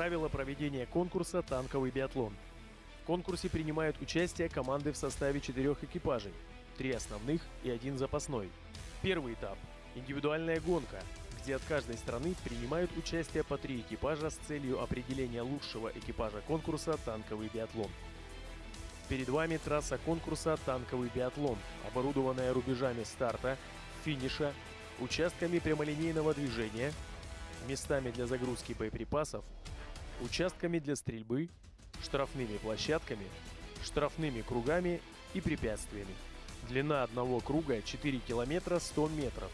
Правила проведения конкурса «Танковый биатлон». В конкурсе принимают участие команды в составе четырех экипажей, три основных и один запасной. Первый этап – индивидуальная гонка, где от каждой страны принимают участие по три экипажа с целью определения лучшего экипажа конкурса «Танковый биатлон». Перед вами трасса конкурса «Танковый биатлон», оборудованная рубежами старта, финиша, участками прямолинейного движения, местами для загрузки боеприпасов, участками для стрельбы, штрафными площадками, штрафными кругами и препятствиями. Длина одного круга 4 километра 100 метров.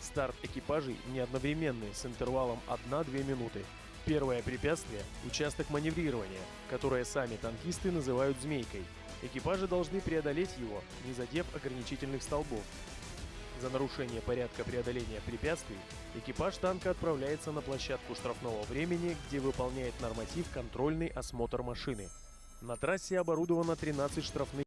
Старт экипажей не одновременный с интервалом 1-2 минуты. Первое препятствие – участок маневрирования, которое сами танкисты называют «змейкой». Экипажи должны преодолеть его, не задев ограничительных столбов. За нарушение порядка преодоления препятствий экипаж танка отправляется на площадку штрафного времени, где выполняет норматив контрольный осмотр машины. На трассе оборудовано 13 штрафных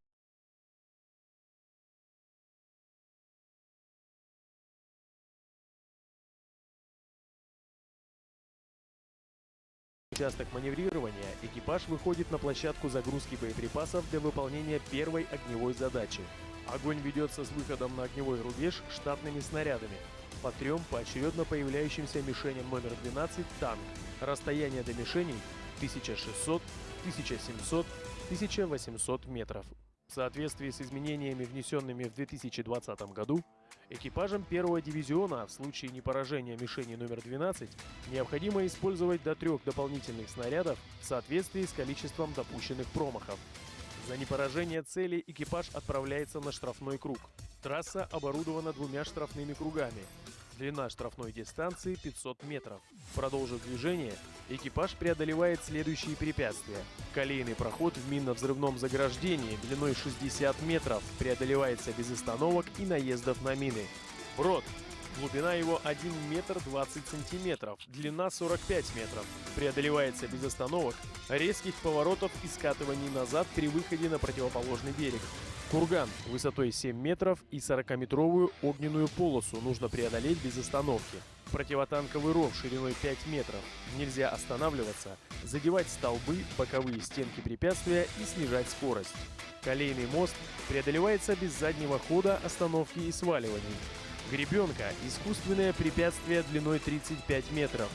участок маневрирования экипаж выходит на площадку загрузки боеприпасов для выполнения первой огневой задачи. Огонь ведется с выходом на огневой рубеж штатными снарядами. По трем поочередно появляющимся мишеням номер 12 танк. Расстояние до мишеней 1600, 1700, 1800 метров. В соответствии с изменениями, внесенными в 2020 году, Экипажам первого дивизиона в случае непоражения мишени номер 12 необходимо использовать до трех дополнительных снарядов в соответствии с количеством допущенных промахов. За непоражение цели экипаж отправляется на штрафной круг. Трасса оборудована двумя штрафными кругами. Длина штрафной дистанции 500 метров. Продолжив движение, экипаж преодолевает следующие препятствия. Колейный проход в минно-взрывном заграждении длиной 60 метров преодолевается без остановок и наездов на мины. Брод. Глубина его 1 метр 20 сантиметров, длина 45 метров. Преодолевается без остановок, резких поворотов и скатываний назад при выходе на противоположный берег. Курган высотой 7 метров и 40-метровую огненную полосу нужно преодолеть без остановки. Противотанковый ров шириной 5 метров. Нельзя останавливаться, задевать столбы, боковые стенки препятствия и снижать скорость. Колейный мост преодолевается без заднего хода, остановки и сваливаний. Гребенка – искусственное препятствие длиной 35 метров.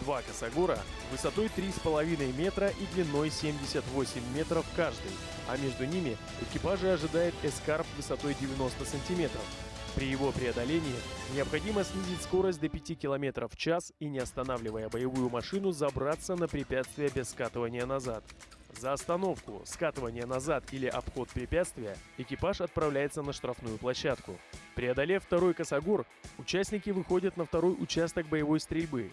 Два косогора высотой 3,5 метра и длиной 78 метров каждый, а между ними экипажи ожидает эскарп высотой 90 сантиметров. При его преодолении необходимо снизить скорость до 5 км в час и, не останавливая боевую машину, забраться на препятствие без скатывания назад. За остановку, скатывание назад или обход препятствия экипаж отправляется на штрафную площадку. Преодолев второй косогор, участники выходят на второй участок боевой стрельбы.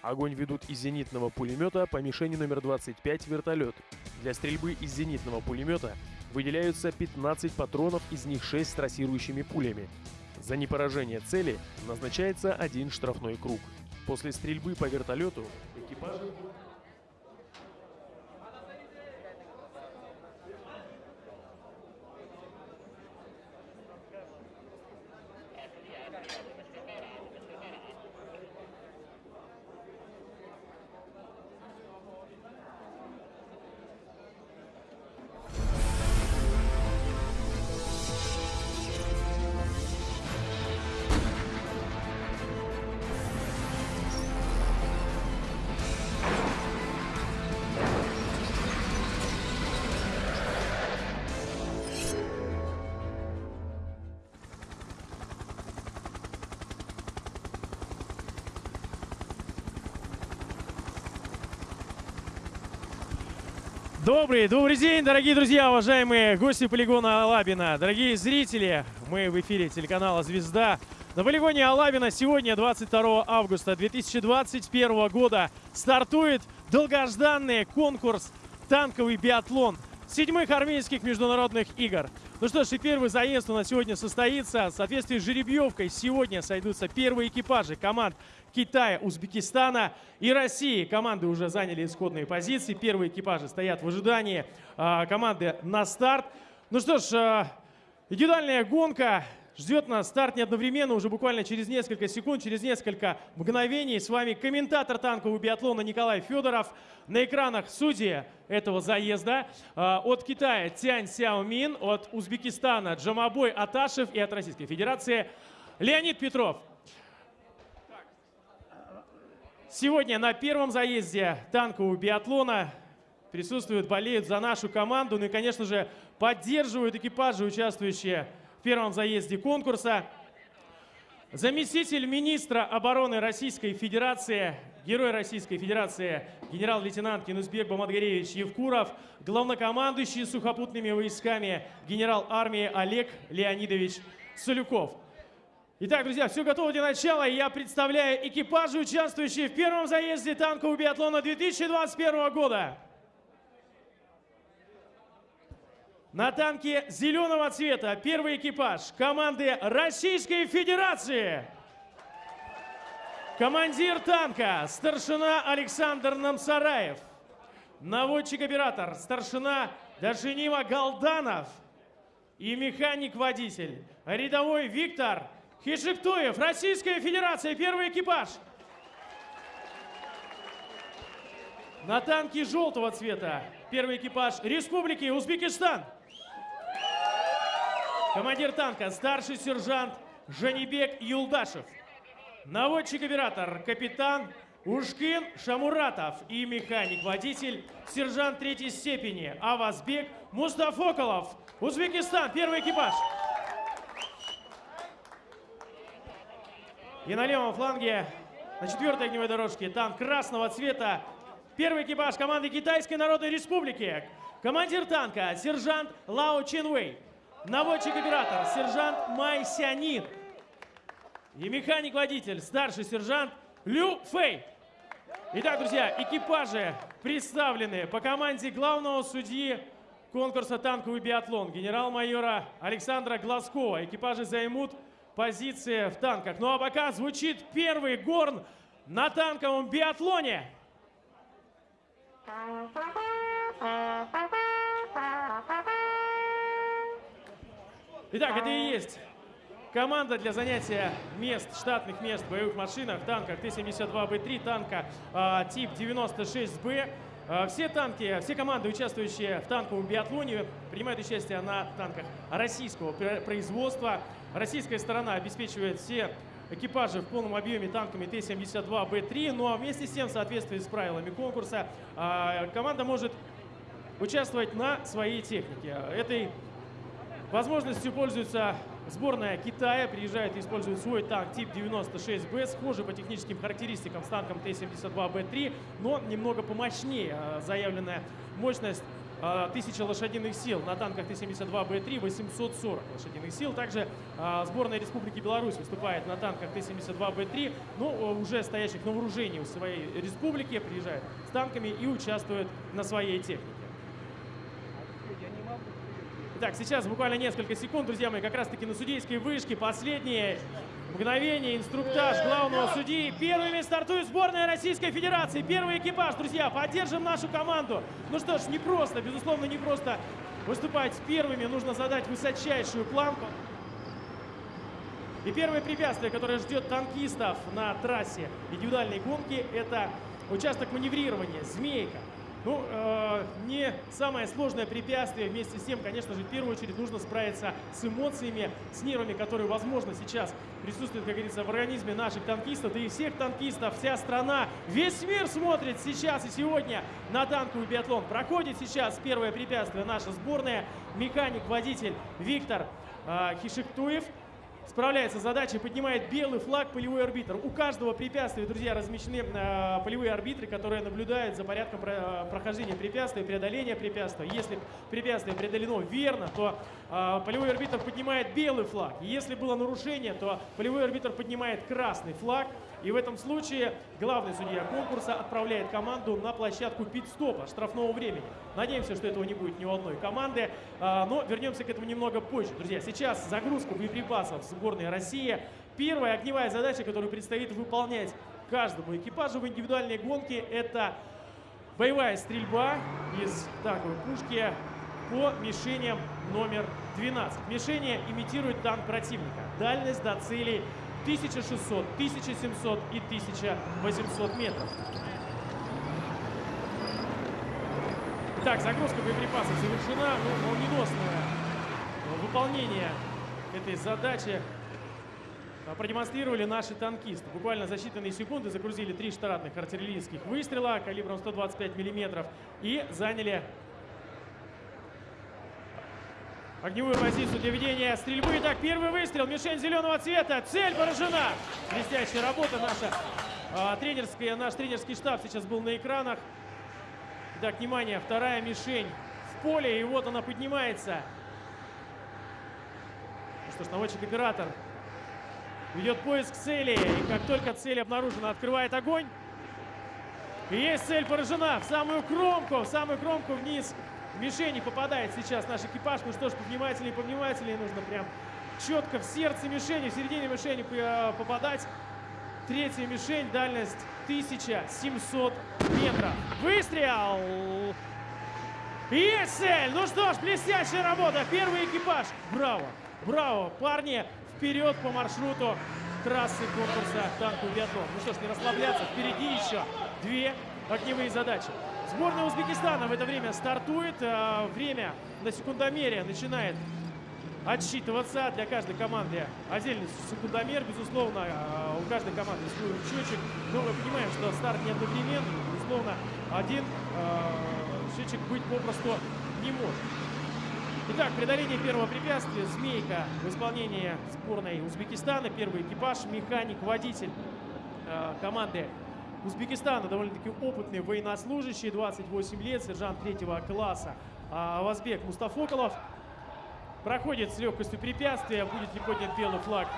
Огонь ведут из зенитного пулемета по мишени номер 25 вертолет. Для стрельбы из зенитного пулемета выделяются 15 патронов, из них 6 с трассирующими пулями. За непоражение цели назначается один штрафной круг. После стрельбы по вертолету экипажи Добрый, добрый день, дорогие друзья, уважаемые гости полигона Алабина, дорогие зрители. Мы в эфире телеканала «Звезда». На полигоне Алабина сегодня, 22 августа 2021 года, стартует долгожданный конкурс «Танковый биатлон» седьмых армейских международных игр. Ну что ж, и первый заезд у нас сегодня состоится. В соответствии с жеребьевкой сегодня сойдутся первые экипажи команд Китая, Узбекистана и России. Команды уже заняли исходные позиции. Первые экипажи стоят в ожидании а, команды на старт. Ну что ж, а, индивидуальная гонка. Ждет нас старт не одновременно, уже буквально через несколько секунд, через несколько мгновений. С вами комментатор танкового биатлона Николай Федоров. На экранах судьи этого заезда. А, от Китая Тянь Сяомин, от Узбекистана Джамабой Аташев и от Российской Федерации Леонид Петров. Сегодня на первом заезде танкового биатлона присутствуют, болеют за нашу команду. Ну и, конечно же, поддерживают экипажи, участвующие в первом заезде конкурса. Заместитель министра обороны Российской Федерации, герой Российской Федерации, генерал-лейтенант Кинузбек Бамадгаревич Евкуров, главнокомандующий сухопутными войсками, генерал армии Олег Леонидович Солюков. Итак, друзья, все готово для начала. Я представляю экипажи, участвующие в первом заезде танкового биатлона 2021 года. На танке зеленого цвета первый экипаж команды Российской Федерации. Командир танка старшина Александр Намсараев. Наводчик-оператор старшина Дашинима Галданов. И механик-водитель рядовой Виктор Хишиктуев. Российская Федерация, первый экипаж. На танке желтого цвета первый экипаж Республики Узбекистан. Командир танка, старший сержант Жанибек Юлдашев. Наводчик-оператор, капитан Ушкин Шамуратов и механик-водитель, сержант третьей степени Авазбек Мустафоколов. Узбекистан, первый экипаж. И на левом фланге, на четвертой огневой дорожке, танк красного цвета. Первый экипаж команды Китайской Народной Республики. Командир танка, сержант Лао Чинвей. Наводчик-оператор, сержант Май Сянин. И механик-водитель, старший сержант Лю Фэй. Итак, друзья, экипажи представлены по команде главного судьи конкурса «Танковый биатлон» генерал-майора Александра Глазкова. Экипажи займут позиции в танках. Ну а пока звучит первый горн на танковом биатлоне. Итак, это и есть команда для занятия мест, штатных мест в боевых машинах, танках Т-72Б3, танка э, тип 96Б. Э, все танки, все команды, участвующие в танковом биатлоне, принимают участие на танках российского производства. Российская сторона обеспечивает все экипажи в полном объеме танками Т-72Б3. Ну а вместе с тем, в соответствии с правилами конкурса, э, команда может участвовать на своей технике. Этой Возможностью пользуется сборная Китая. Приезжает и использует свой танк тип 96Б, схожий по техническим характеристикам с танком Т-72Б3, но немного помощнее. А, заявленная мощность 1000 а, лошадиных сил на танках Т-72Б3 840 лошадиных сил. Также а, сборная Республики Беларусь выступает на танках Т-72Б3, но уже стоящих на вооружении у своей республики, приезжает с танками и участвует на своей технике. Итак, сейчас буквально несколько секунд, друзья мои, как раз-таки на судейской вышке. Последние мгновения, инструктаж главного судьи. Первыми стартует сборная Российской Федерации. Первый экипаж, друзья, поддержим нашу команду. Ну что ж, не просто, безусловно, не просто выступать первыми. Нужно задать высочайшую планку. И первое препятствие, которое ждет танкистов на трассе индивидуальной гонки, это участок маневрирования, змейка. Ну, э, не самое сложное препятствие. Вместе с тем, конечно же, в первую очередь нужно справиться с эмоциями, с нервами, которые, возможно, сейчас присутствуют, как говорится, в организме наших танкистов, да и всех танкистов. Вся страна, весь мир смотрит сейчас и сегодня на танковый биатлон. Проходит сейчас первое препятствие наша сборная. Механик, водитель Виктор э, Хишектуев справляется с задачей, поднимает белый флаг полевой арбитр. У каждого препятствия, друзья, размещены э, полевые арбитры, которые наблюдают за порядком про, прохождения препятствия, преодоления препятствия. Если препятствие преодолено верно, то э, полевой арбитр поднимает белый флаг. Если было нарушение, то полевой арбитр поднимает красный флаг. И в этом случае главный судья конкурса отправляет команду на площадку пит-стопа штрафного времени. Надеемся, что этого не будет ни у одной команды, а, но вернемся к этому немного позже. Друзья, сейчас загрузка боеприпасов сборной России. Первая огневая задача, которую предстоит выполнять каждому экипажу в индивидуальной гонке, это боевая стрельба из танковой пушки по мишеням номер 12. Мишени имитируют танк противника. Дальность до целей 1600, 1700 и 1800 метров. Итак, загрузка боеприпасов завершена. Ну, молниеносное выполнение этой задачи а, продемонстрировали наши танкисты. Буквально за считанные секунды загрузили три штатных артиллерийских выстрела калибром 125 мм и заняли огневую позицию для ведения стрельбы. Итак, первый выстрел, мишень зеленого цвета, цель поражена. Блестящая работа наша а, тренерская, наш тренерский штаб сейчас был на экранах. Итак, внимание, вторая мишень в поле, и вот она поднимается. Ну что ж, наводчик-оператор ведет поиск цели. И как только цель обнаружена, открывает огонь. И есть цель поражена в самую кромку, в самую кромку вниз. Мишени попадает сейчас наш экипаж. Ну что ж, повнимательнее, повнимательнее. Нужно прям четко в сердце мишени, в середине мишени э, попадать. Третья мишень, дальность 1700 метров. Выстрел! Есть цель! Ну что ж, блестящая работа. Первый экипаж. Браво! Браво, парни! вперед по маршруту трассы конкурса танковый биатлон. Ну что ж, не расслабляться, впереди еще две огневые задачи. Сборная Узбекистана в это время стартует. А, время на секундомере начинает отсчитываться для каждой команды. Отдельный секундомер, безусловно, а, у каждой команды свой счетчик. Но мы понимаем, что старт не одновременный. Безусловно, один а, счетчик быть попросту не может. Итак, преодоление первого препятствия. Змейка в исполнении сборной Узбекистана. Первый экипаж, механик, водитель э, команды Узбекистана. Довольно-таки опытный военнослужащий, 28 лет, сержант третьего класса. А Вазбек Мустафоколов проходит с легкостью препятствия. Будет ли поднят белый флаг?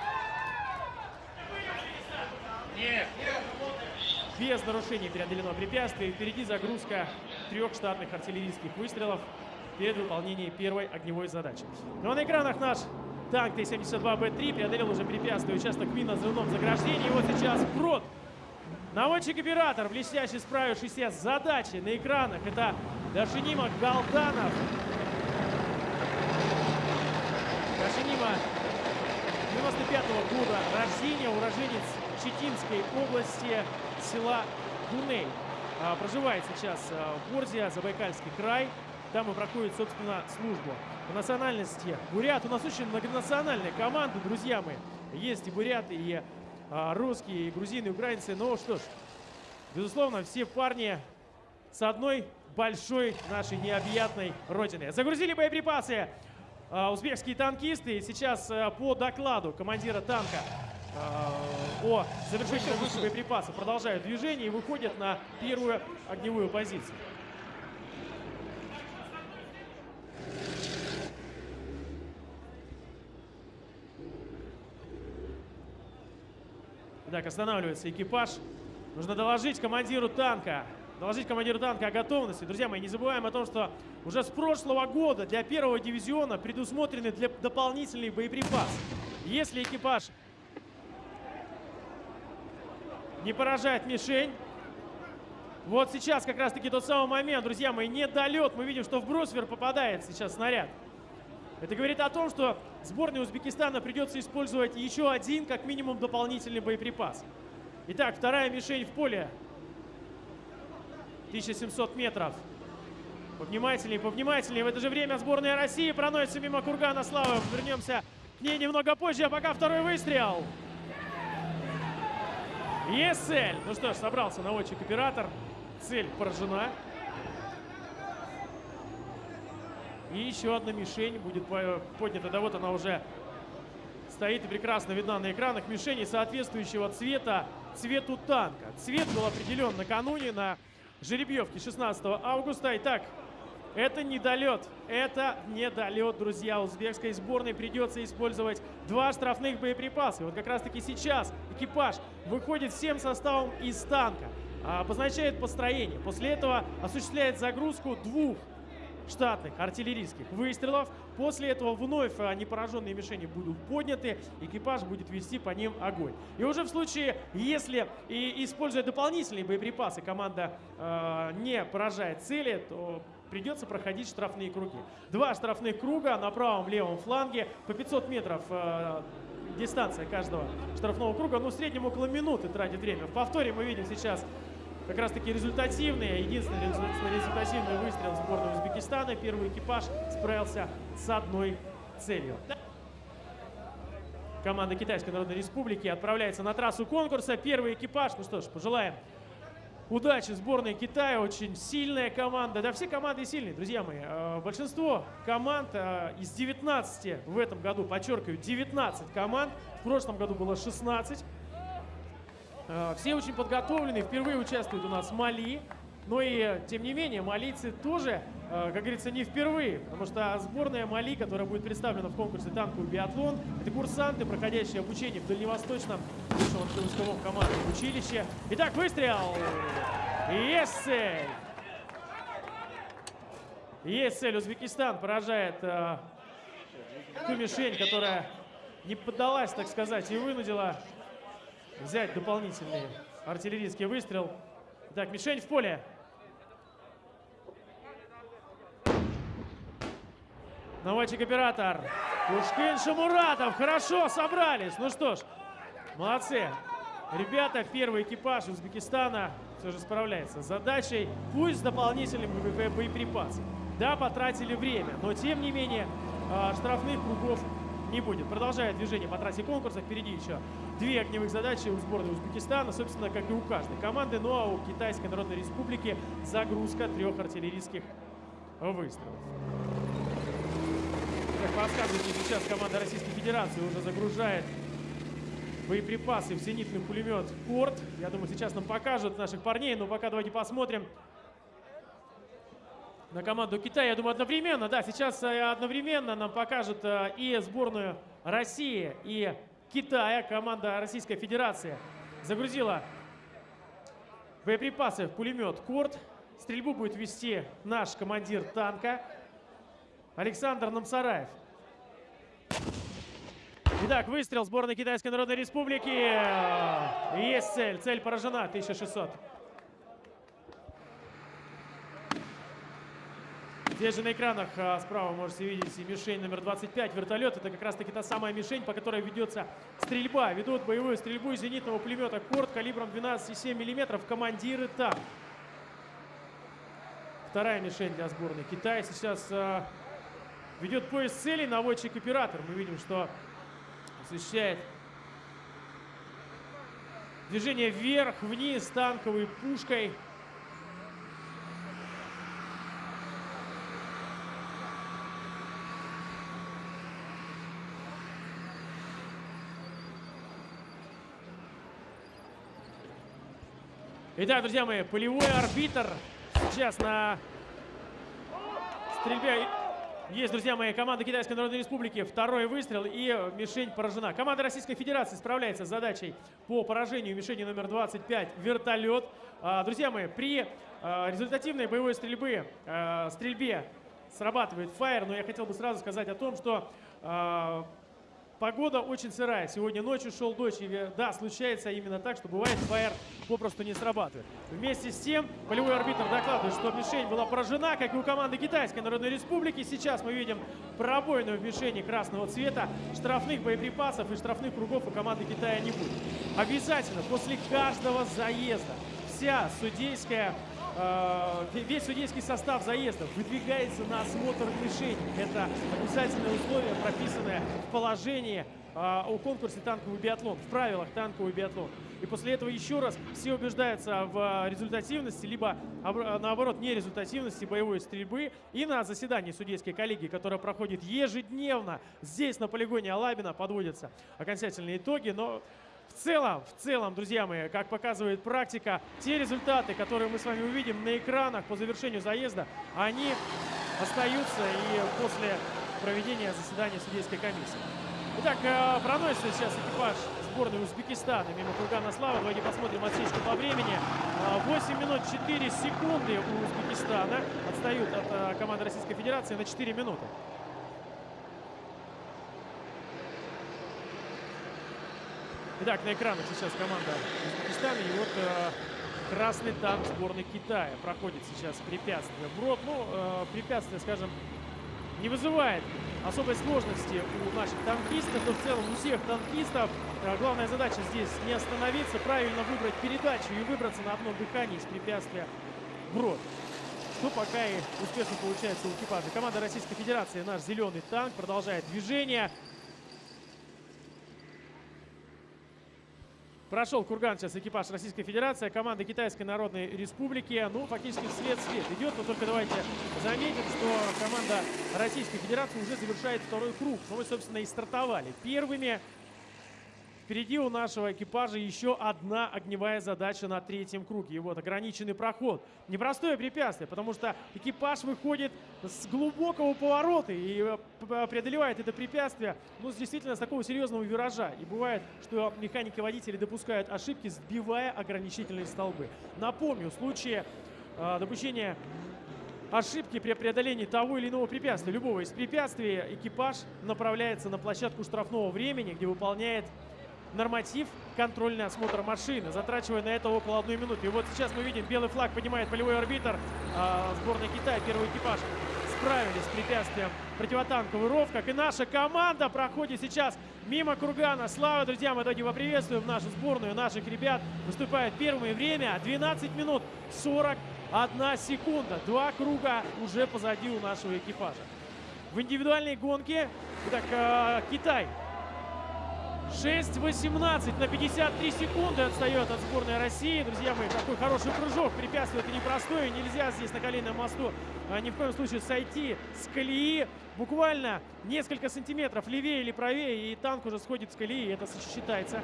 Нет. Без нарушений преодолено препятствие. Впереди загрузка трех штатных артиллерийских выстрелов перед выполнением первой огневой задачи. Ну а на экранах наш танк Т-72Б3 преодолел уже препятствие участок минно-взрывном заграждении. И вот сейчас прод. Наводчик-оператор, блестяще справившийся с задачей на экранах. Это Дашинима Галданов. Дашинима 95-го года рождения, уроженец Читинской области села Дуней. А, проживает сейчас а, в Борзе, Забайкальский край. Там и проходит, собственно, службу. По национальности бурят. У нас очень многонациональная команда, друзья мои. Есть и буряты, и русские, и грузины, и украинцы. Ну что ж, безусловно, все парни с одной большой нашей необъятной родины. Загрузили боеприпасы а, узбекские танкисты. И сейчас а, по докладу командира танка а, о завершении боеприпасов продолжают движение и выходят на первую огневую позицию. Так, останавливается экипаж. Нужно доложить командиру танка. Доложить командиру танка о готовности. Друзья мои, не забываем о том, что уже с прошлого года для первого дивизиона предусмотрены для дополнительный боеприпас. Если экипаж не поражает мишень, вот сейчас как раз-таки тот самый момент, друзья мои, недолет. Мы видим, что в брусвер попадает сейчас снаряд. Это говорит о том, что сборной Узбекистана придется использовать еще один, как минимум, дополнительный боеприпас. Итак, вторая мишень в поле. 1700 метров. Повнимательнее, повнимательнее. В это же время сборная России проносится мимо Кургана Славы. Вернемся к ней немного позже, а пока второй выстрел. Есть цель. Ну что ж, собрался наводчик-оператор. Цель поражена. И еще одна мишень будет поднята. Да вот она уже стоит и прекрасно видна на экранах. Мишени соответствующего цвета цвету танка. Цвет был определен накануне на жеребьевке 16 августа. Итак, это недолет. Это недолет, друзья. Узбекской сборной придется использовать два штрафных боеприпаса. И вот как раз таки сейчас экипаж выходит всем составом из танка. Обозначает построение. После этого осуществляет загрузку двух штатных артиллерийских выстрелов. После этого вновь непораженные мишени будут подняты, экипаж будет вести по ним огонь. И уже в случае, если и используя дополнительные боеприпасы, команда э, не поражает цели, то придется проходить штрафные круги. Два штрафных круга на правом-левом фланге по 500 метров э, дистанция каждого штрафного круга. Ну, в среднем около минуты тратит время. В повторе мы видим сейчас как раз таки результативные, единственный результативный выстрел сборной Узбекистана. Первый экипаж справился с одной целью. Команда Китайской Народной Республики отправляется на трассу конкурса. Первый экипаж, ну что ж, пожелаем удачи сборной Китая. Очень сильная команда. Да все команды сильные, друзья мои. Э, большинство команд э, из 19 в этом году, подчеркиваю, 19 команд. В прошлом году было 16. Э, все очень подготовлены. Впервые участвует у нас Мали. Но и, тем не менее, малийцы тоже, как говорится, не впервые. Потому что сборная Мали, которая будет представлена в конкурсе танковый биатлон, это курсанты, проходящие обучение в Дальневосточном высшем командном училище. Итак, выстрел! Есть цель! Есть цель. Узбекистан поражает э, ту мишень, которая не поддалась, так сказать, и вынудила взять дополнительный артиллерийский выстрел. Так, мишень в поле. Наводчик-оператор. Пушкин Шамуратов. Хорошо, собрались. Ну что ж, молодцы. Ребята, первый экипаж Узбекистана все же справляется с задачей, пусть с дополнительным боеприпасом. Да, потратили время, но тем не менее а, штрафных кругов не будет. Продолжает движение по трассе конкурса. Впереди еще две огневых задачи у сборной Узбекистана, собственно, как и у каждой команды. Ну а у Китайской Народной Республики загрузка трех артиллерийских выстрелов. Как подсказывает сейчас команда Российской Федерации уже загружает боеприпасы в зенитный пулемет «Корт». Я думаю, сейчас нам покажут наших парней, но пока давайте посмотрим на команду Китая. Я думаю, одновременно, да, сейчас э, одновременно нам покажут э, и сборную России, и Китая. Команда Российской Федерации загрузила боеприпасы в пулемет «Корт». Стрельбу будет вести наш командир танка Александр Намсараев. Итак, выстрел сборной Китайской Народной Республики. Есть цель. Цель поражена. 1600. Здесь же на экранах а, справа можете видеть мишень номер 25, вертолет. Это как раз таки та самая мишень, по которой ведется стрельба. Ведут боевую стрельбу из зенитного пулемета «Корт» калибром 12,7 мм. Командиры там. Вторая мишень для сборной Китая сейчас а, ведет поиск целей наводчик-оператор. Мы видим, что осуществляет движение вверх-вниз танковой пушкой. Итак, друзья мои, полевой арбитр сейчас на стрельбе есть, друзья мои, команда Китайской Народной Республики. Второй выстрел и мишень поражена. Команда Российской Федерации справляется с задачей по поражению мишени номер 25 «Вертолет». А, друзья мои, при а, результативной боевой стрельбе, а, стрельбе срабатывает фаер, но я хотел бы сразу сказать о том, что Погода очень сырая. Сегодня ночью шел дождь. И, да, случается именно так, что бывает ФАР попросту не срабатывает. Вместе с тем, полевой арбитр докладывает, что мишень была поражена, как и у команды Китайской Народной Республики. Сейчас мы видим пробойную в мишени красного цвета. Штрафных боеприпасов и штрафных кругов у команды Китая не будет. Обязательно после каждого заезда вся судейская весь судейский состав заезда выдвигается на осмотр мишени. Это обязательное условие, прописанное в положении э, о конкурсе танковый биатлон, в правилах танковый биатлон. И после этого еще раз все убеждаются в результативности, либо наоборот нерезультативности боевой стрельбы. И на заседании судейской коллегии, которая проходит ежедневно здесь на полигоне Алабина, подводятся окончательные итоги. Но в целом, в целом, друзья мои, как показывает практика, те результаты, которые мы с вами увидим на экранах по завершению заезда, они остаются и после проведения заседания судейской комиссии. Итак, э, проносится сейчас экипаж сборной Узбекистана мимо Кургана Слава. Давайте посмотрим отсечку по времени. 8 минут 4 секунды у Узбекистана. Отстают от э, команды Российской Федерации на 4 минуты. Итак, на экранах сейчас команда Узбекистана. И вот э, красный танк сборной Китая проходит сейчас препятствие. Брод, ну, э, препятствие, скажем, не вызывает особой сложности у наших танкистов, но в целом у всех танкистов. Э, главная задача здесь не остановиться, правильно выбрать передачу и выбраться на одном дыхании из препятствия брод. Что пока и успешно получается у экипажа. Команда Российской Федерации, наш зеленый танк, продолжает движение. Прошел курган сейчас экипаж Российской Федерации, команда Китайской Народной Республики. Ну, фактически вслед-вслед идет. Но только давайте заметим, что команда Российской Федерации уже завершает второй круг. Но мы, собственно, и стартовали первыми. Впереди у нашего экипажа еще одна огневая задача на третьем круге. И вот ограниченный проход. Непростое препятствие, потому что экипаж выходит с глубокого поворота и э, преодолевает это препятствие ну, действительно с такого серьезного виража. И бывает, что механики-водители допускают ошибки, сбивая ограничительные столбы. Напомню, в случае э, допущения ошибки при преодолении того или иного препятствия, любого из препятствий, экипаж направляется на площадку штрафного времени, где выполняет норматив контрольный осмотр машины, затрачивая на это около одной минуты. И вот сейчас мы видим, белый флаг поднимает полевой арбитр э, сборной Китая, первый экипаж. Справились с препятствием противотанковый ров, как и наша команда проходит сейчас мимо Кургана. Слава, друзья, мы давайте поприветствуем нашу сборную, наших ребят. Выступает первое время, 12 минут 41 секунда. Два круга уже позади у нашего экипажа. В индивидуальной гонке, итак, э, Китай 6-18 на 53 секунды отстает от сборной России. Друзья мои, такой хороший прыжок. Препятствие это непростое. Нельзя здесь на коленном мосту а, ни в коем случае сойти с колеи. Буквально несколько сантиметров левее или правее, и танк уже сходит с колеи. Это считается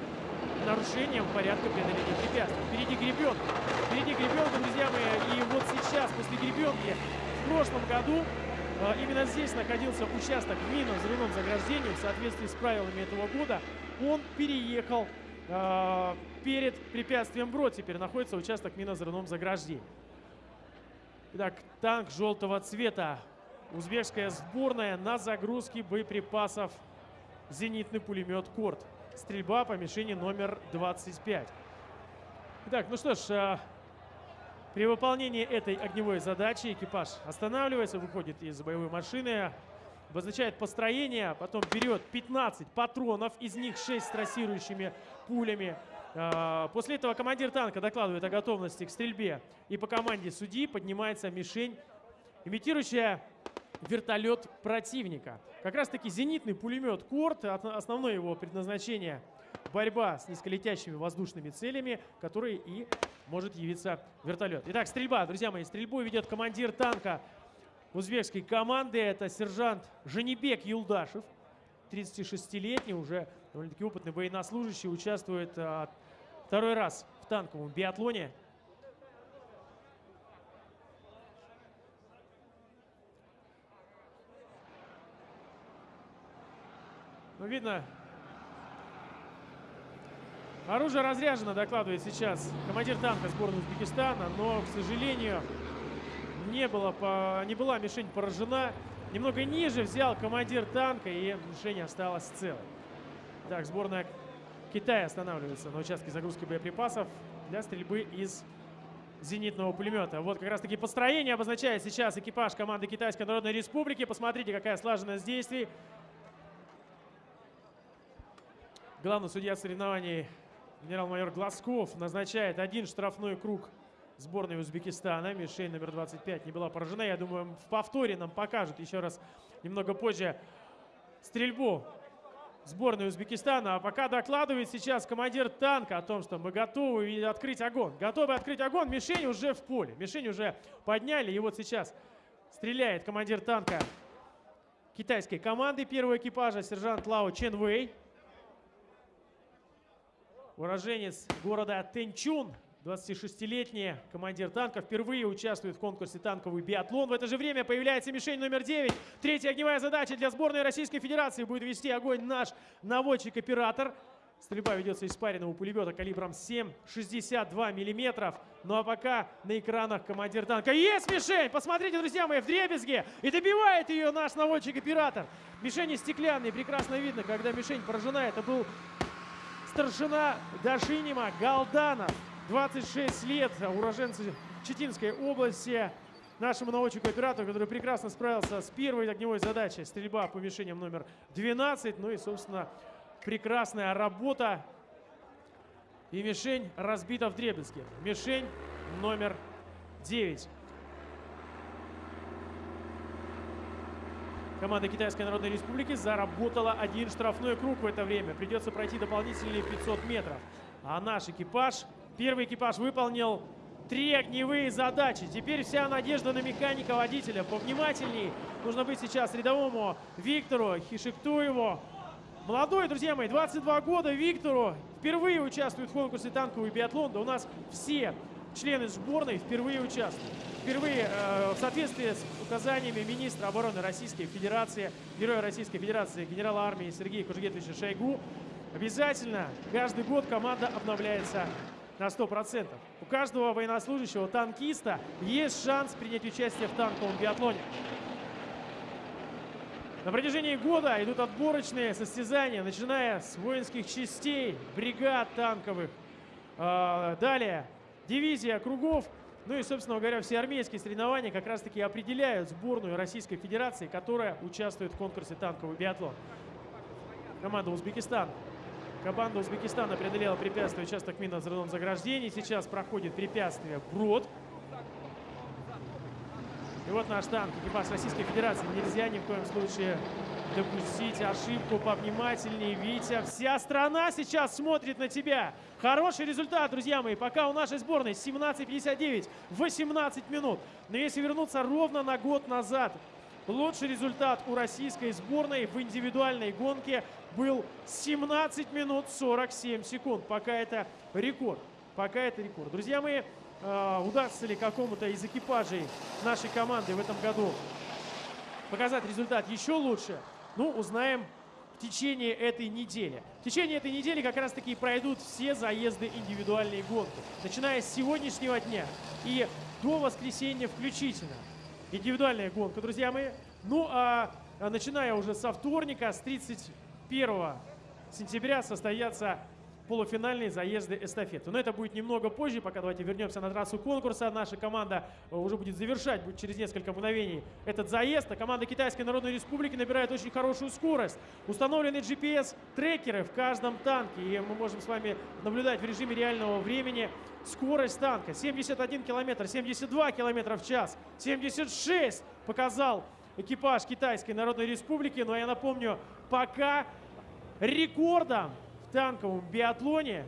нарушением порядка преодоления препятствий. Впереди гребенка. Впереди гребенка, друзья мои. И вот сейчас, после гребенки, в прошлом году а, Именно здесь находился участок минно-взрывном заграждении в соответствии с правилами этого года он переехал э, перед препятствием Брод. Теперь находится участок минозерном заграждения. Итак, танк желтого цвета. Узбекская сборная на загрузке боеприпасов. Зенитный пулемет «Корт». Стрельба по мишени номер 25. Итак, ну что ж, э, при выполнении этой огневой задачи экипаж останавливается, выходит из боевой машины, обозначает построение, потом берет 15 патронов, из них 6 с трассирующими пулями. А, после этого командир танка докладывает о готовности к стрельбе. И по команде судьи поднимается мишень, имитирующая вертолет противника. Как раз таки зенитный пулемет «Корт», основное его предназначение – борьба с низколетящими воздушными целями, которые и может явиться вертолет. Итак, стрельба, друзья мои, стрельбу ведет командир танка узбекской команды. Это сержант Женебек Юлдашев, 36-летний, уже довольно-таки опытный военнослужащий, участвует а, второй раз в танковом биатлоне. Ну, видно, оружие разряжено, докладывает сейчас командир танка сборной Узбекистана, но, к сожалению, не, было, не была мишень поражена. Немного ниже взял командир танка, и мишень осталась целой. Так, сборная Китая останавливается на участке загрузки боеприпасов для стрельбы из зенитного пулемета. Вот как раз таки построение обозначает сейчас экипаж команды Китайской Народной Республики. Посмотрите, какая слаженность действий. Главный судья соревнований генерал-майор Глазков назначает один штрафной круг сборной Узбекистана. Мишень номер 25 не была поражена. Я думаю, в повторе нам покажут еще раз немного позже стрельбу сборной Узбекистана. А пока докладывает сейчас командир танка о том, что мы готовы открыть огонь. Готовы открыть огонь. Мишень уже в поле. Мишень уже подняли. И вот сейчас стреляет командир танка китайской команды первого экипажа, сержант Лао Чен Вэй. Уроженец города Тэнчун, 26-летний командир танка, впервые участвует в конкурсе «Танковый биатлон». В это же время появляется мишень номер 9. Третья огневая задача для сборной Российской Федерации будет вести огонь наш наводчик-оператор. Стрельба ведется из спаренного пулемета калибром 7,62 миллиметров. Ну а пока на экранах командир танка. Есть мишень! Посмотрите, друзья мои, в дребезге! И добивает ее наш наводчик-оператор. Мишени стеклянные, прекрасно видно, когда мишень поражена. Это был старшина Дашинима Галданов. 26 лет, уроженцы Читинской области. Нашему наводчику-оператору, который прекрасно справился с первой огневой задачей. Стрельба по мишеням номер 12. Ну и, собственно, прекрасная работа. И мишень разбита в дребезге. Мишень номер 9. Команда Китайской Народной Республики заработала один штрафной круг в это время. Придется пройти дополнительные 500 метров. А наш экипаж, первый экипаж выполнил три огневые задачи. Теперь вся надежда на механика-водителя. Повнимательней нужно быть сейчас рядовому Виктору Хишектуеву. Молодой, друзья мои, 22 года Виктору. Впервые участвует в конкурсе танковый биатлон. Да у нас все члены сборной впервые участвуют. Впервые э, в соответствии с указаниями министра обороны Российской Федерации, героя Российской Федерации, генерала армии Сергея Кужегетовича Шойгу, обязательно каждый год команда обновляется на 100%. У каждого военнослужащего танкиста есть шанс принять участие в танковом биатлоне. На протяжении года идут отборочные состязания, начиная с воинских частей, бригад танковых. Э, далее дивизия кругов. Ну и, собственно говоря, все армейские соревнования как раз-таки определяют сборную Российской Федерации, которая участвует в конкурсе танковый биатлон. Команда Узбекистан. Команда Узбекистана преодолела препятствие участок минно-взрывном заграждении. Сейчас проходит препятствие Брод. И вот наш танк, экипаж Российской Федерации. Нельзя ни в коем случае допустить ошибку повнимательнее. Витя, вся страна сейчас смотрит на тебя. Хороший результат, друзья мои. Пока у нашей сборной 17.59, 18 минут. Но если вернуться ровно на год назад, лучший результат у российской сборной в индивидуальной гонке был 17 минут 47 секунд. Пока это рекорд. Пока это рекорд. Друзья мои, э, удастся ли какому-то из экипажей нашей команды в этом году показать результат еще лучше, ну, узнаем в течение этой недели. В течение этой недели как раз таки пройдут все заезды индивидуальные гонки. Начиная с сегодняшнего дня и до воскресенья включительно. Индивидуальная гонка, друзья мои. Ну, а, а начиная уже со вторника, с 31 сентября состоятся полуфинальные заезды эстафеты. Но это будет немного позже, пока давайте вернемся на трассу конкурса. Наша команда э, уже будет завершать, будет через несколько мгновений этот заезд. А команда Китайской Народной Республики набирает очень хорошую скорость. Установлены GPS-трекеры в каждом танке, и мы можем с вами наблюдать в режиме реального времени скорость танка. 71 километр, 72 километра в час, 76 показал экипаж Китайской Народной Республики. Но я напомню, пока рекордом танковом биатлоне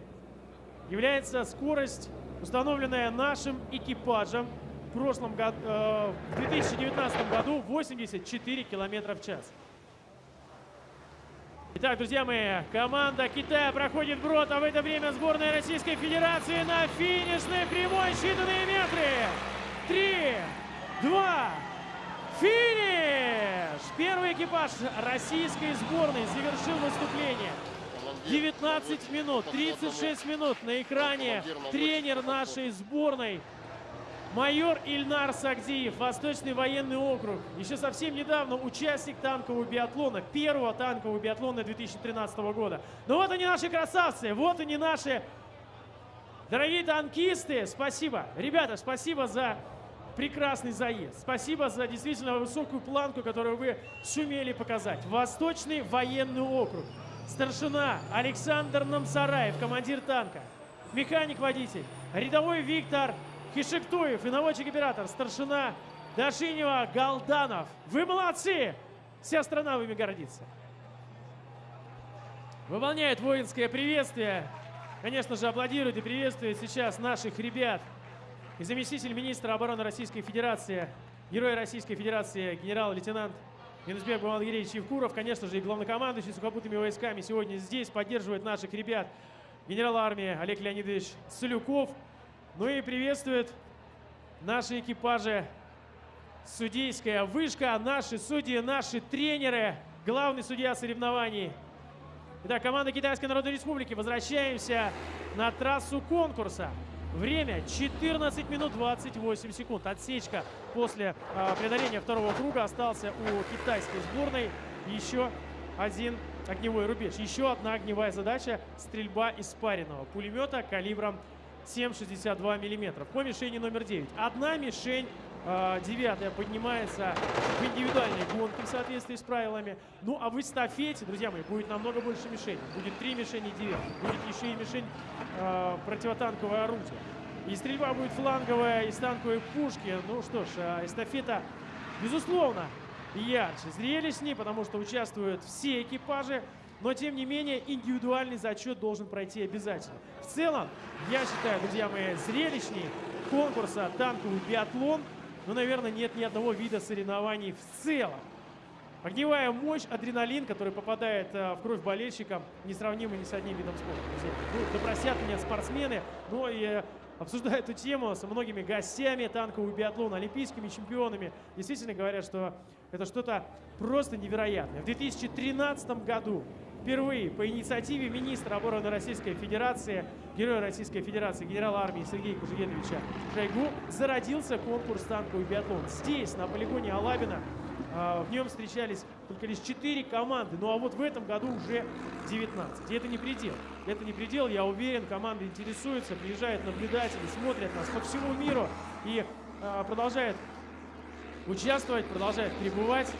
является скорость, установленная нашим экипажем в прошлом году, э, в 2019 году 84 километра в час. Итак, друзья мои, команда Китая проходит брод, а в это время сборная Российской Федерации на финишной прямой считанные метры. Три, два, финиш! Первый экипаж российской сборной завершил выступление. 19 минут, 36 минут на экране тренер нашей сборной. Майор Ильнар Сагдиев, Восточный военный округ. Еще совсем недавно участник танкового биатлона, первого танкового биатлона 2013 года. Но вот они наши красавцы, вот они наши дорогие танкисты. Спасибо. Ребята, спасибо за прекрасный заезд. Спасибо за действительно высокую планку, которую вы сумели показать. Восточный военный округ. Старшина Александр Намсараев, командир танка. Механик-водитель. Рядовой Виктор Хишектуев и наводчик-оператор. Старшина Дашинева Галданов. Вы молодцы! Вся страна вами гордится. Выполняет воинское приветствие. Конечно же, аплодирует и приветствует сейчас наших ребят. И заместитель министра обороны Российской Федерации, герой Российской Федерации, генерал-лейтенант Минусбек Бумангиревич Евкуров, конечно же, и главнокомандующий сухопутными войсками сегодня здесь поддерживает наших ребят. Генерал армии Олег Леонидович Солюков. Ну и приветствует наши экипажи судейская вышка, наши судьи, наши тренеры, главный судья соревнований. Итак, команда Китайской Народной Республики. Возвращаемся на трассу конкурса. Время 14 минут 28 секунд. Отсечка после э, преодоления второго круга остался у китайской сборной. Еще один огневой рубеж. Еще одна огневая задача – стрельба из спаренного пулемета калибром 7,62 мм по мишени номер 9. Одна мишень девятая поднимается в индивидуальной гонке в соответствии с правилами. Ну а в эстафете, друзья мои, будет намного больше мишеней. Будет три мишени девятых. Будет еще и мишень э, противотанковое орудие. И стрельба будет фланговая из танковой пушки. Ну что ж, э, эстафета, безусловно, ярче, зрелищнее, потому что участвуют все экипажи. Но, тем не менее, индивидуальный зачет должен пройти обязательно. В целом, я считаю, друзья мои, зрелищней конкурса танковый биатлон, ну, наверное, нет ни одного вида соревнований в целом. Огневая мощь, адреналин, который попадает э, в кровь болельщикам, несравнимы ни с одним видом спорта. Друзья. Ну, да простят меня спортсмены, но и э, обсуждая эту тему с многими гостями танкового биатлона, олимпийскими чемпионами, действительно говорят, что это что-то просто невероятное. В 2013 году впервые по инициативе министра обороны Российской Федерации, героя Российской Федерации, генерала армии Сергея Кужегедовича Шойгу, зародился конкурс танковый биатлон. Здесь, на полигоне Алабина, а, в нем встречались только лишь 4 команды, ну а вот в этом году уже 19. И это не предел. Это не предел, я уверен, команды интересуются, приезжают наблюдатели, смотрят нас по всему миру и а, продолжают участвовать, продолжают пребывать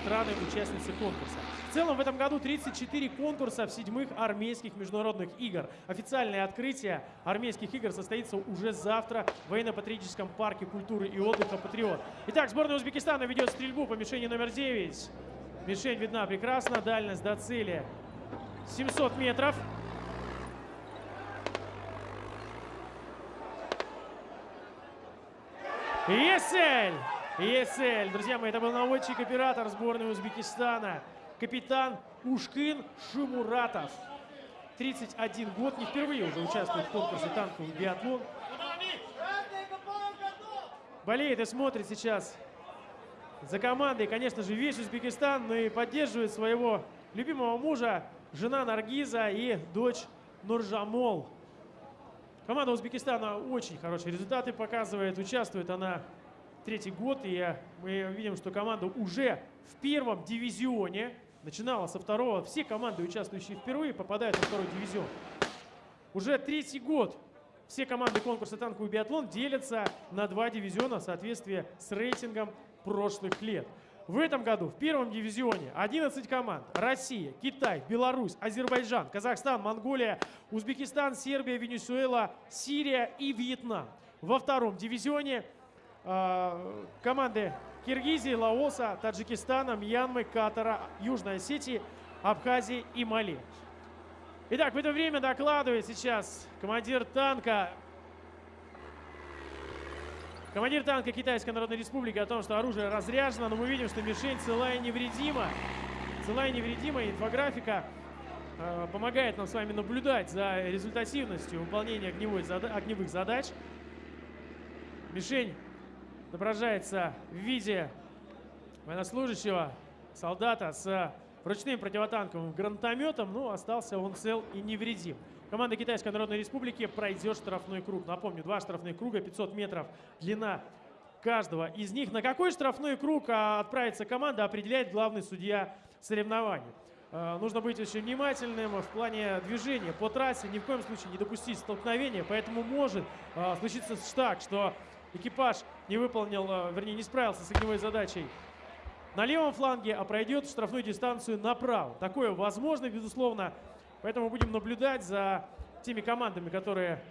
страны-участницы конкурса. Целом в этом году 34 конкурса в седьмых армейских международных игр. Официальное открытие армейских игр состоится уже завтра в военно-патриотическом парке культуры и отдыха «Патриот». Итак, сборная Узбекистана ведет стрельбу по мишени номер 9. Мишень видна прекрасно, дальность до цели 700 метров. Есть цель! Друзья мои, это был наводчик-оператор сборной Узбекистана капитан Ушкин Шимуратов. 31 год, не впервые уже участвует в конкурсе танковый биатлон. Болеет и смотрит сейчас за командой, конечно же, весь Узбекистан, но и поддерживает своего любимого мужа, жена Наргиза и дочь Нуржамол. Команда Узбекистана очень хорошие результаты показывает, участвует она третий год, и мы видим, что команда уже в первом дивизионе начинала со второго. Все команды, участвующие впервые, попадают на второй дивизион. Уже третий год все команды конкурса «Танковый биатлон» делятся на два дивизиона в соответствии с рейтингом прошлых лет. В этом году в первом дивизионе 11 команд. Россия, Китай, Беларусь, Азербайджан, Казахстан, Монголия, Узбекистан, Сербия, Венесуэла, Сирия и Вьетнам. Во втором дивизионе команды Киргизии, Лаоса, Таджикистана, Мьянмы, Катара, Южной Осетии, Абхазии и Мали. Итак, в это время докладывает сейчас командир танка Командир танка Китайской Народной Республики о том, что оружие разряжено, но мы видим, что мишень целая и невредима. Целая и невредима. Инфографика э, помогает нам с вами наблюдать за результативностью выполнения огневой, огневых задач. Мишень отображается в виде военнослужащего, солдата с ручным противотанковым гранатометом, но остался он цел и невредим. Команда Китайской Народной Республики пройдет штрафной круг. Напомню, два штрафных круга, 500 метров длина каждого из них. На какой штрафной круг а, отправится команда, определяет главный судья соревнований. А, нужно быть очень внимательным в плане движения по трассе, ни в коем случае не допустить столкновения, поэтому может а, случиться так, что экипаж не выполнил, э, вернее, не справился с огневой задачей на левом фланге, а пройдет штрафную дистанцию направо. Такое возможно, безусловно. Поэтому будем наблюдать за теми командами, которые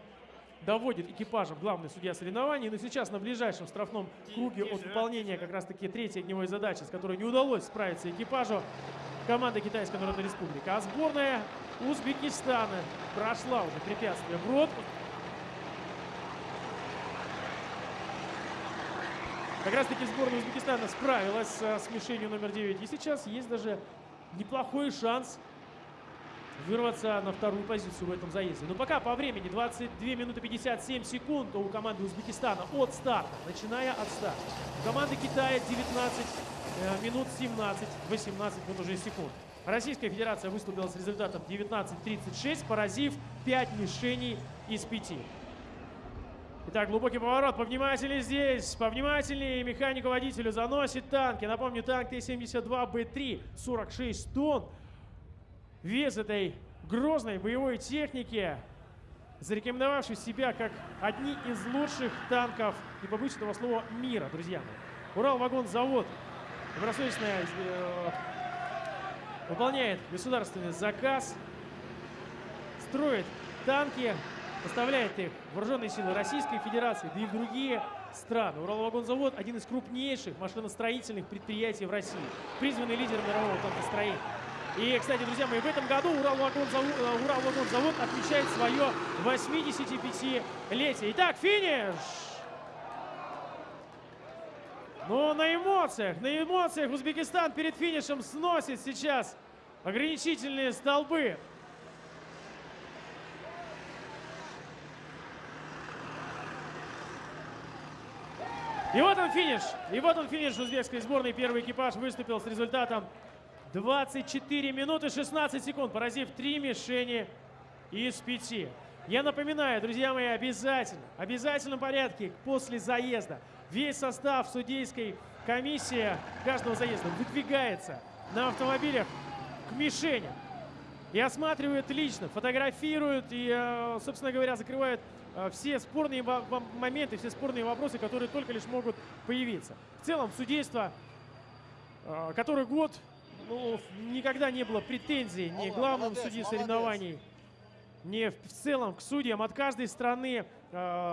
доводит экипажем главный судья соревнований. Но сейчас на ближайшем штрафном круге от выполнения как раз-таки третьей огневой задачи, с которой не удалось справиться экипажу, команда Китайской Народной Республики. А сборная Узбекистана прошла уже препятствие в Как раз таки сборная Узбекистана справилась с мишенью номер 9. И сейчас есть даже неплохой шанс вырваться на вторую позицию в этом заезде. Но пока по времени 22 минуты 57 секунд у команды Узбекистана от старта, начиная от старта. У команды Китая 19 э, минут 17, 18 минут уже секунд. Российская Федерация выступила с результатом 19.36, поразив 5 мишеней из 5. Итак, глубокий поворот. Повнимательнее здесь. Повнимательнее. Механику водителю заносит танки. Напомню, танк Т-72Б3, 46 тонн. Вес этой грозной боевой техники, зарекомендовавший себя как одни из лучших танков, не побоюсь этого слова, мира, друзья мои. Урал-вагон-завод добросовестно э, выполняет государственный заказ, строит танки, поставляет их вооруженные силы Российской Федерации, да и в другие страны. Уралвагонзавод – один из крупнейших машиностроительных предприятий в России, призванный лидер мирового танкостроения. И, кстати, друзья мои, в этом году Уралвагонзавод, э, Уралвагонзавод отмечает свое 85-летие. Итак, финиш! Но на эмоциях, на эмоциях Узбекистан перед финишем сносит сейчас ограничительные столбы. И вот он финиш. И вот он финиш узбекской сборной. Первый экипаж выступил с результатом 24 минуты 16 секунд, поразив 3 мишени из 5. Я напоминаю, друзья мои, обязательно, в обязательном порядке после заезда весь состав судейской комиссии каждого заезда выдвигается на автомобилях к мишеням и осматривают лично, фотографируют и, э, собственно говоря, закрывают все спорные моменты, все спорные вопросы, которые только лишь могут появиться. В целом, судейство, э, который год, ну, никогда не было претензий ни к главному судье соревнований, ни в целом к судьям. От каждой страны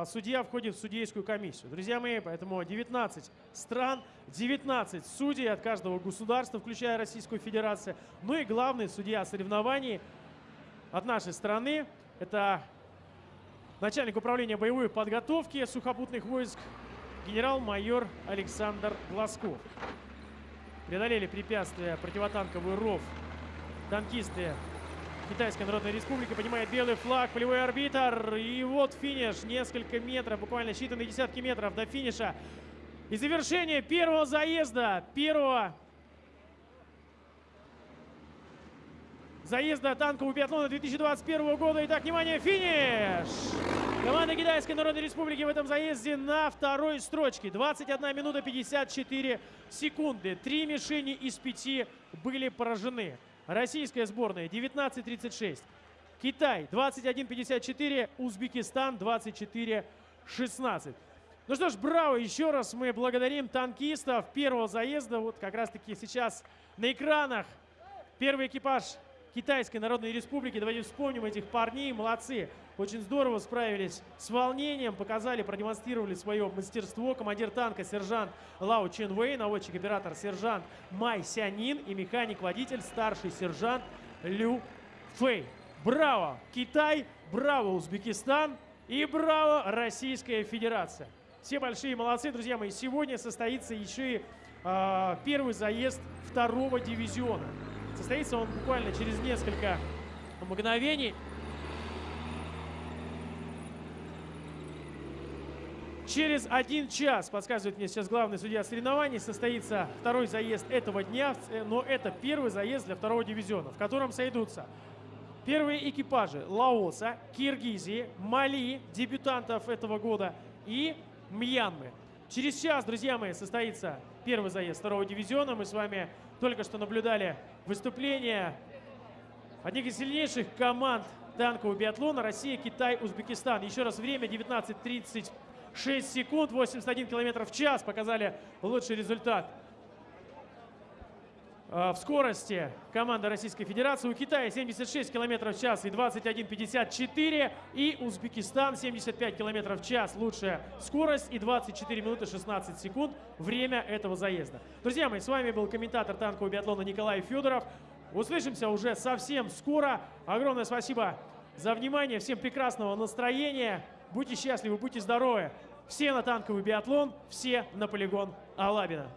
судья входит в судейскую комиссию. Друзья мои, поэтому 19 стран, 19 судей от каждого государства, включая Российскую Федерацию. Ну и главный судья соревнований от нашей страны – это начальник управления боевой подготовки сухопутных войск генерал-майор Александр Глазков. Преодолели препятствия противотанковый ров. Танкисты Китайской Народной Республики поднимает белый флаг, полевой арбитр. И вот финиш. Несколько метров, буквально считанные десятки метров до финиша. И завершение первого заезда, первого заезда танкового биатлона 2021 года. Итак, внимание, финиш! Команда Китайской Народной Республики в этом заезде на второй строчке. 21 минута 54 секунды. Три мишени из пяти были поражены. Российская сборная 19.36. Китай 21.54. Узбекистан 24.16. Ну что ж, браво! Еще раз мы благодарим танкистов первого заезда. Вот как раз-таки сейчас на экранах первый экипаж Китайской Народной Республики. Давайте вспомним этих парней. Молодцы. Очень здорово справились с волнением, показали, продемонстрировали свое мастерство. Командир танка сержант Лао Чен Вэй, наводчик-оператор сержант Май Сянин и механик-водитель старший сержант Лю Фэй. Браво, Китай, браво, Узбекистан и браво, Российская Федерация. Все большие молодцы, друзья мои. Сегодня состоится еще и э, первый заезд второго дивизиона. Состоится он буквально через несколько мгновений. Через один час, подсказывает мне сейчас главный судья соревнований, состоится второй заезд этого дня, но это первый заезд для второго дивизиона, в котором сойдутся первые экипажи Лаоса, Киргизии, Мали, дебютантов этого года и Мьянмы. Через час, друзья мои, состоится первый заезд второго дивизиона. Мы с вами только что наблюдали выступление одних из сильнейших команд танкового биатлона Россия, Китай, Узбекистан. Еще раз время 19.36 секунд, 81 километров в час показали лучший результат в скорости команда Российской Федерации. У Китая 76 км в час и 21.54. И Узбекистан 75 км в час. Лучшая скорость и 24 минуты 16 секунд. Время этого заезда. Друзья мои, с вами был комментатор танкового биатлона Николай Федоров. Услышимся уже совсем скоро. Огромное спасибо за внимание. Всем прекрасного настроения. Будьте счастливы, будьте здоровы. Все на танковый биатлон, все на полигон Алабина.